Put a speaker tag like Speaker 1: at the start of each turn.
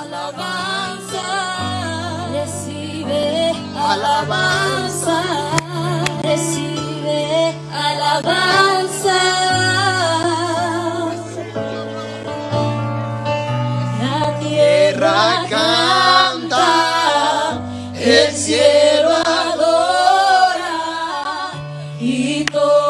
Speaker 1: Alabanza, recibe alabanza, recibe alabanza. La tierra canta, el cielo adora y todo.